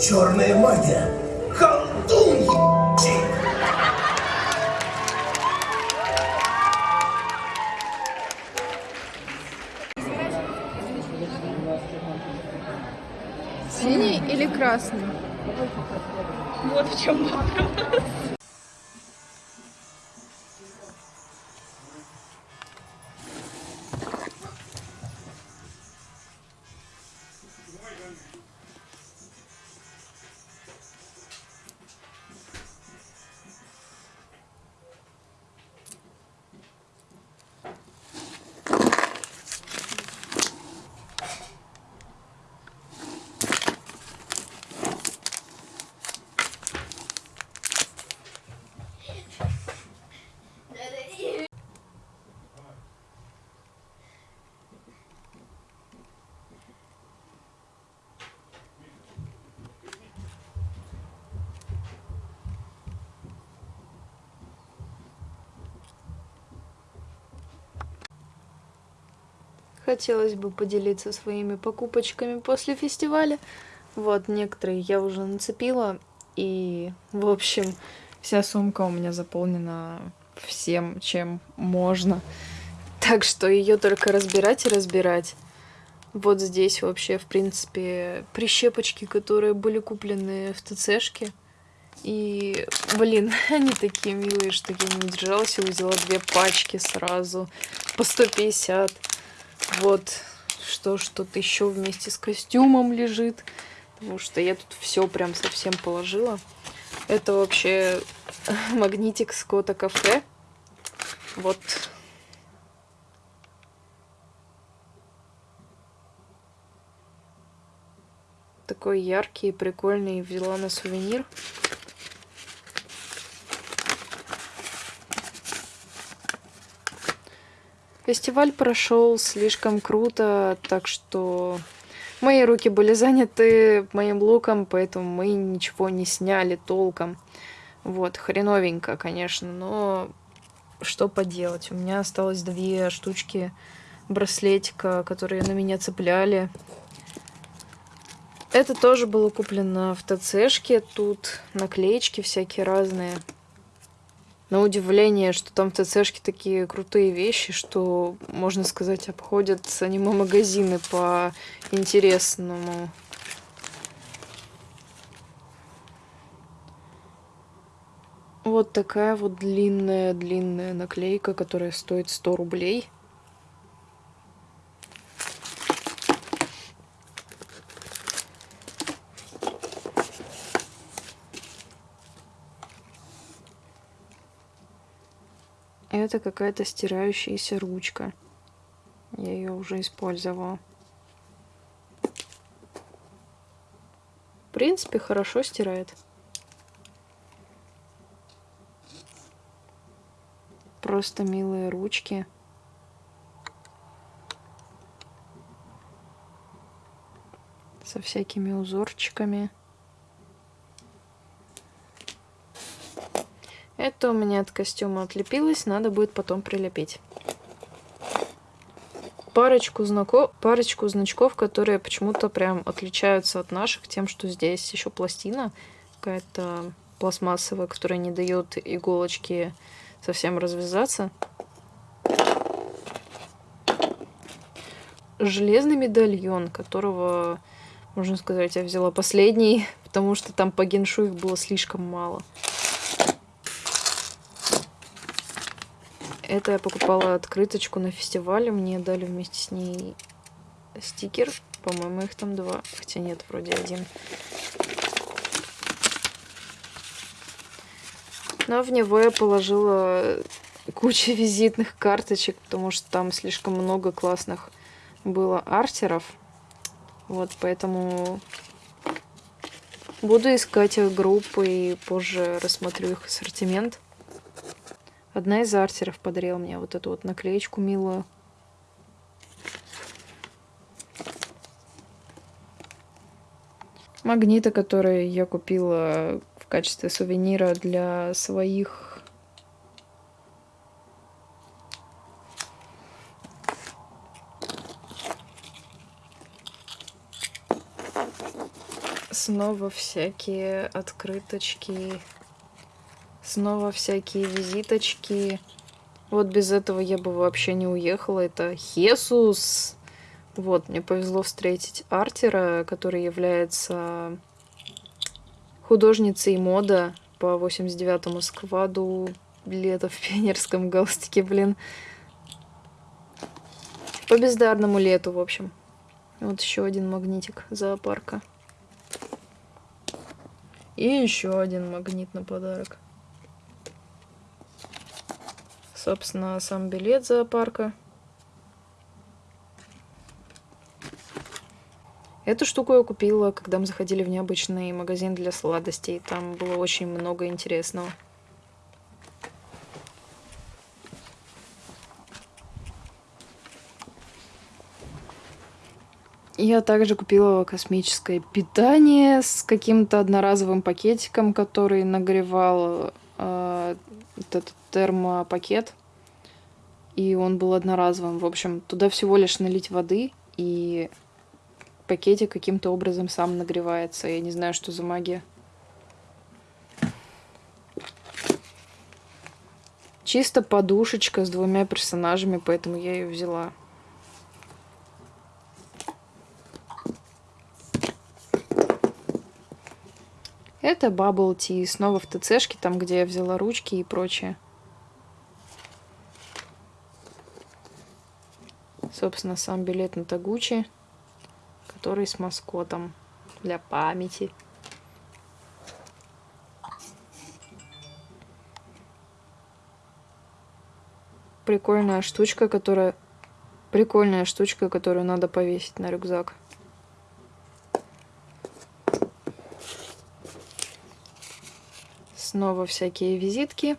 Черная магия. Колдун, Синий или красный? Вот в чем вопрос. Хотелось бы поделиться своими покупочками после фестиваля. Вот, некоторые я уже нацепила. И, в общем, вся сумка у меня заполнена всем, чем можно. Так что ее только разбирать и разбирать. Вот здесь вообще, в принципе, прищепочки, которые были куплены в ТЦшке. И, блин, они такие милые, что я не удержалась и взяла две пачки сразу по 150. Вот, что что-то еще вместе с костюмом лежит. Потому что я тут все прям совсем положила. Это вообще магнитик с Кота Кафе. Вот. Такой яркий, прикольный. Взяла на сувенир. Фестиваль прошел слишком круто, так что мои руки были заняты моим луком, поэтому мы ничего не сняли толком. Вот, хреновенько, конечно, но что поделать. У меня осталось две штучки браслетика, которые на меня цепляли. Это тоже было куплено в ТЦшке. Тут наклеечки всякие разные на удивление, что там в ТЦшке такие крутые вещи, что, можно сказать, обходят аниме-магазины по интересному. Вот такая вот длинная-длинная наклейка, которая стоит 100 рублей. Это какая-то стирающаяся ручка. Я ее уже использовала. В принципе, хорошо стирает. Просто милые ручки. Со всякими узорчиками. Это у меня от костюма отлепилось, надо будет потом прилепить. Парочку, знаков... Парочку значков, которые почему-то прям отличаются от наших, тем, что здесь еще пластина какая-то пластмассовая, которая не дает иголочке совсем развязаться. Железный медальон, которого, можно сказать, я взяла последний, потому что там по геншу их было слишком мало. Это я покупала открыточку на фестивале. Мне дали вместе с ней стикер. По-моему, их там два. Хотя нет, вроде один. Но в него я положила кучу визитных карточек, потому что там слишком много классных было артеров. Вот, поэтому буду искать их группы и позже рассмотрю их ассортимент. Одна из артеров подарила мне вот эту вот наклеечку милую. Магниты, которые я купила в качестве сувенира для своих Снова всякие открыточки. Снова всякие визиточки. Вот без этого я бы вообще не уехала. Это Хесус. Вот, мне повезло встретить Артера, который является художницей мода по 89-му скваду лето в пионерском галстуке, блин. По бездарному лету, в общем. Вот еще один магнитик зоопарка. И еще один магнит на подарок. Собственно, сам билет зоопарка. Эту штуку я купила, когда мы заходили в необычный магазин для сладостей. Там было очень много интересного. Я также купила космическое питание с каким-то одноразовым пакетиком, который нагревал э, этот термопакет. И он был одноразовым. В общем, туда всего лишь налить воды, и пакетик каким-то образом сам нагревается. Я не знаю, что за магия. Чисто подушечка с двумя персонажами, поэтому я ее взяла. Это Bubble Tea, снова в ТЦшке, там, где я взяла ручки и прочее. Собственно, сам билет на Тагучи, который с маскотом для памяти. Прикольная штучка, которая... Прикольная штучка, которую надо повесить на рюкзак. Снова всякие визитки.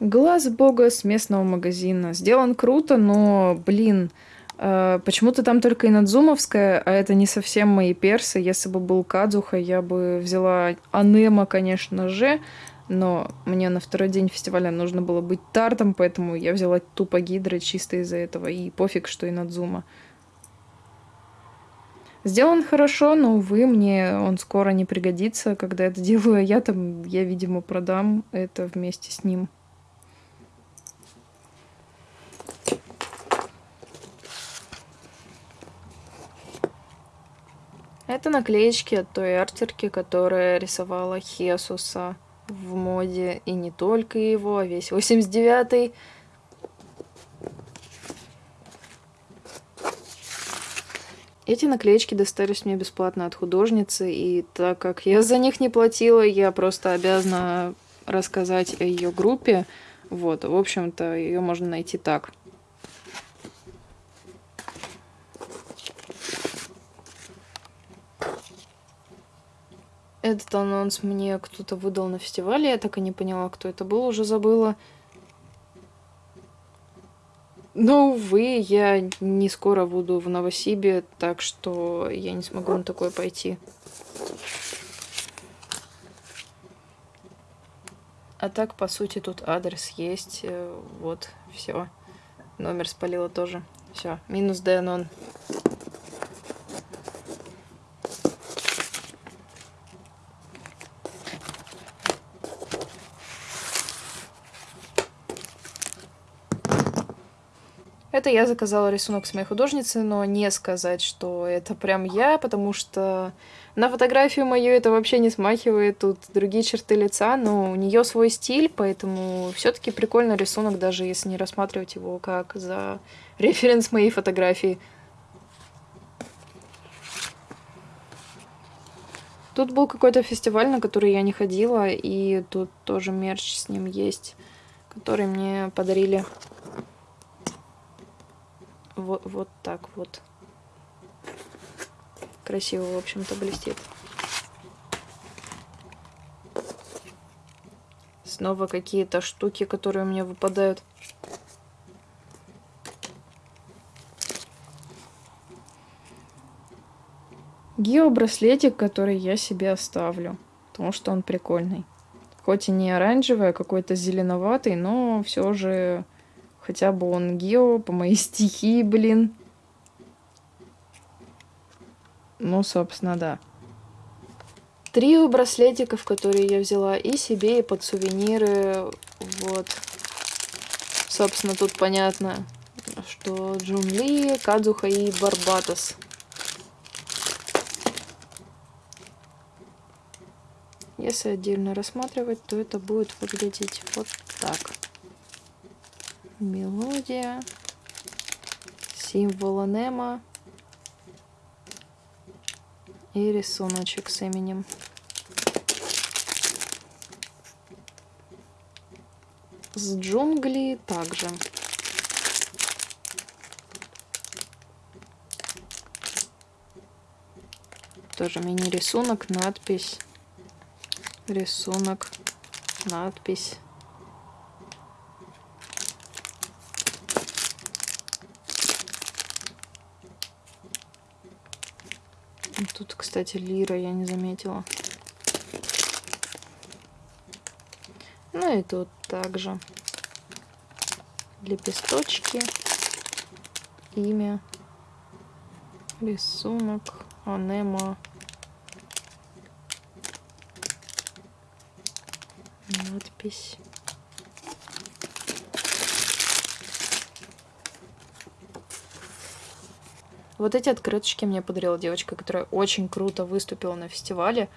Глаз бога с местного магазина. Сделан круто, но, блин, э, почему-то там только Инадзумовская, а это не совсем мои персы. Если бы был Кадзуха, я бы взяла Анема, конечно же, но мне на второй день фестиваля нужно было быть тартом, поэтому я взяла тупо гидры чисто из-за этого. И пофиг, что Инадзума. Сделан хорошо, но, увы, мне он скоро не пригодится, когда это делаю я там, я, видимо, продам это вместе с ним. Это наклеечки от той артерки, которая рисовала Хесуса в моде. И не только его, а весь 89-й. Эти наклеечки достались мне бесплатно от художницы, и так как я за них не платила, я просто обязана рассказать о ее группе. Вот, в общем-то, ее можно найти так. Этот анонс мне кто-то выдал на фестивале, я так и не поняла, кто это был, уже забыла. Но, увы, я не скоро буду в Новосибе, так что я не смогу на такое пойти. А так, по сути, тут адрес есть. Э, вот, все. Номер спалила тоже. Все, минус Денон. Это я заказала рисунок с моей художницы, но не сказать, что это прям я, потому что на фотографию мою это вообще не смахивает, тут другие черты лица, но у нее свой стиль, поэтому все-таки прикольный рисунок, даже если не рассматривать его как за референс моей фотографии. Тут был какой-то фестиваль, на который я не ходила, и тут тоже мерч с ним есть, который мне подарили вот, вот так вот. Красиво, в общем-то, блестит. Снова какие-то штуки, которые у меня выпадают. Геобраслетик, который я себе оставлю, потому что он прикольный. Хоть и не оранжевый, а какой-то зеленоватый, но все же Хотя бы он гео по моей стихии, блин. Ну, собственно, да. трио браслетиков, которые я взяла и себе, и под сувениры. Вот. Собственно, тут понятно, что Джун Ли, Кадзуха и Барбатос. Если отдельно рассматривать, то это будет выглядеть вот так. Мелодия, символ Немо и рисуночек с именем. С джунгли также. Тоже мини-рисунок, надпись, рисунок, надпись. Тут, кстати, лира я не заметила. Ну и тут также лепесточки, имя, рисунок, анема, надпись. Вот эти открыточки мне подарила девочка, которая очень круто выступила на фестивале.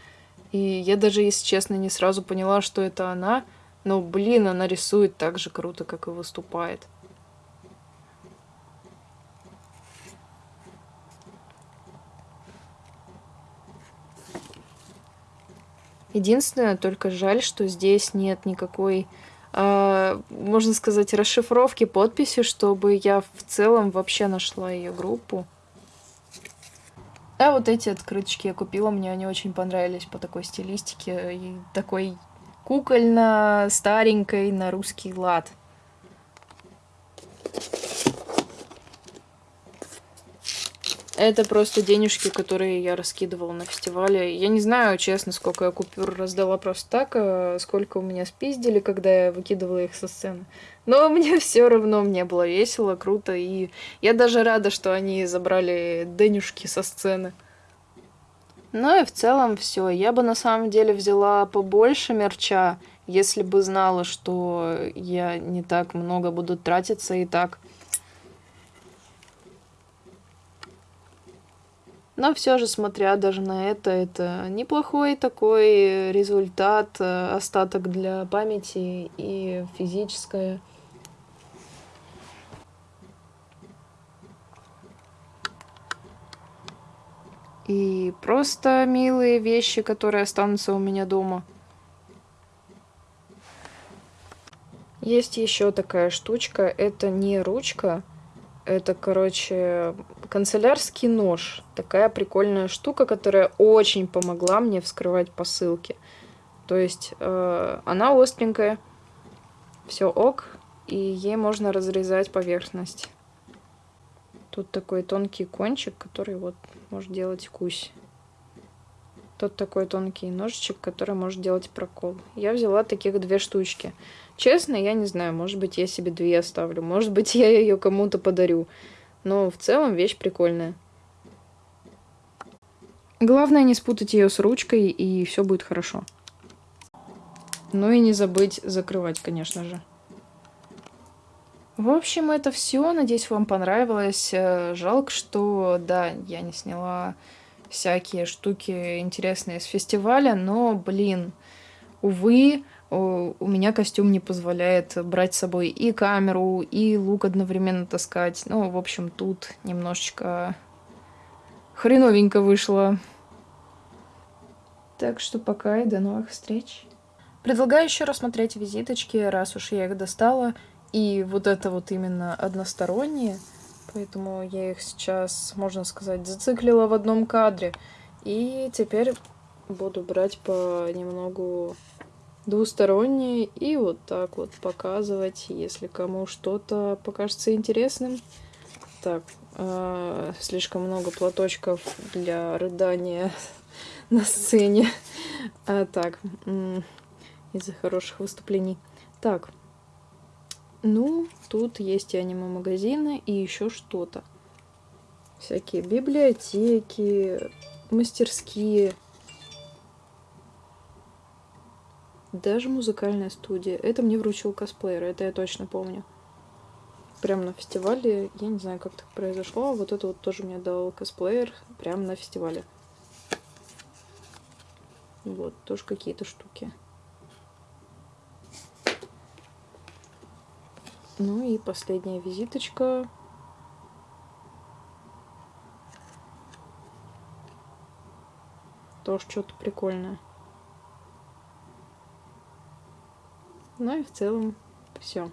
И я даже, если честно, не сразу поняла, что это она. Но, блин, она рисует так же круто, как и выступает. Единственное, только жаль, что здесь нет никакой, э, можно сказать, расшифровки подписи, чтобы я в целом вообще нашла ее группу. А вот эти открыточки я купила, мне они очень понравились по такой стилистике и такой кукольно-старенькой на русский лад. Это просто денежки, которые я раскидывала на фестивале. Я не знаю, честно, сколько я купюр раздала просто так, а сколько у меня спиздили, когда я выкидывала их со сцены. Но мне все равно, мне было весело, круто, и я даже рада, что они забрали денежки со сцены. Ну и в целом все. Я бы на самом деле взяла побольше мерча, если бы знала, что я не так много буду тратиться и так. Но все же, смотря даже на это, это неплохой такой результат, э, остаток для памяти и физическое. И просто милые вещи, которые останутся у меня дома. Есть еще такая штучка. Это не ручка. Это, короче, канцелярский нож. Такая прикольная штука, которая очень помогла мне вскрывать посылки. То есть э, она остренькая. Все ок. И ей можно разрезать поверхность. Тут такой тонкий кончик, который вот может делать кусь. Тут такой тонкий ножичек, который может делать прокол. Я взяла таких две штучки. Честно, я не знаю, может быть, я себе две оставлю, может быть, я ее кому-то подарю. Но в целом вещь прикольная. Главное не спутать ее с ручкой, и все будет хорошо. Ну и не забыть закрывать, конечно же. В общем, это все. Надеюсь, вам понравилось. Э, жалко, что, да, я не сняла всякие штуки интересные с фестиваля, но, блин, увы, у меня костюм не позволяет брать с собой и камеру, и лук одновременно таскать. Ну, в общем, тут немножечко хреновенько вышло. Так что пока и до новых встреч. Предлагаю еще рассмотреть визиточки, раз уж я их достала. И вот это вот именно односторонние, поэтому я их сейчас, можно сказать, зациклила в одном кадре. И теперь буду брать по немногу двусторонние и вот так вот показывать, если кому что-то покажется интересным. Так, э, слишком много платочков для рыдания на сцене. А, так, из-за хороших выступлений. Так, ну, тут есть и аниме-магазины, и еще что-то. Всякие библиотеки, мастерские. Даже музыкальная студия. Это мне вручил косплеер, это я точно помню. Прям на фестивале, я не знаю, как так произошло, а вот это вот тоже мне дал косплеер прямо на фестивале. Вот, тоже какие-то штуки. Ну и последняя визиточка. Тоже что-то прикольное. Ну и в целом все.